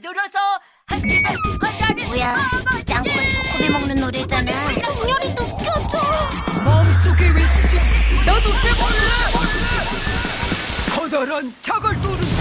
들어서 한 입에 과자를 뭐야 짱구 초코비 먹는 노래잖아. 종열이 느껴져 마음속의 외침. 나도 해볼래. 커다란 자갈돌을